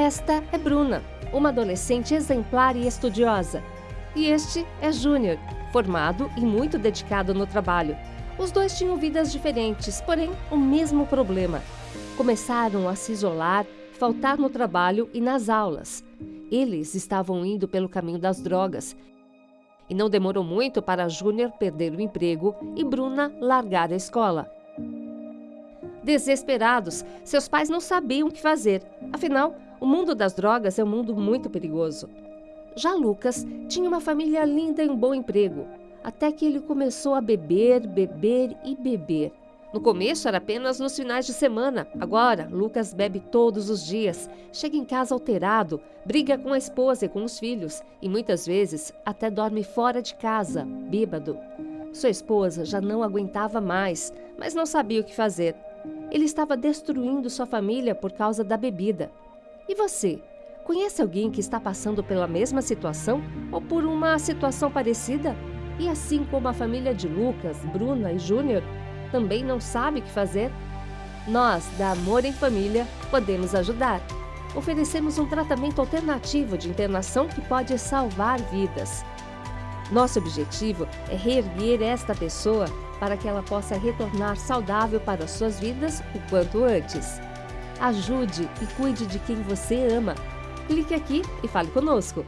Esta é Bruna, uma adolescente exemplar e estudiosa. E este é Júnior, formado e muito dedicado no trabalho. Os dois tinham vidas diferentes, porém o mesmo problema. Começaram a se isolar, faltar no trabalho e nas aulas. Eles estavam indo pelo caminho das drogas. E não demorou muito para Júnior perder o emprego e Bruna largar a escola. Desesperados, seus pais não sabiam o que fazer. Afinal, o mundo das drogas é um mundo muito perigoso. Já Lucas tinha uma família linda e um bom emprego, até que ele começou a beber, beber e beber. No começo era apenas nos finais de semana. Agora, Lucas bebe todos os dias, chega em casa alterado, briga com a esposa e com os filhos e muitas vezes até dorme fora de casa, bêbado. Sua esposa já não aguentava mais, mas não sabia o que fazer. Ele estava destruindo sua família por causa da bebida. E você? Conhece alguém que está passando pela mesma situação ou por uma situação parecida? E assim como a família de Lucas, Bruna e Júnior, também não sabe o que fazer? Nós, da Amor em Família, podemos ajudar. Oferecemos um tratamento alternativo de internação que pode salvar vidas. Nosso objetivo é reerguer esta pessoa para que ela possa retornar saudável para suas vidas o quanto antes. Ajude e cuide de quem você ama. Clique aqui e fale conosco.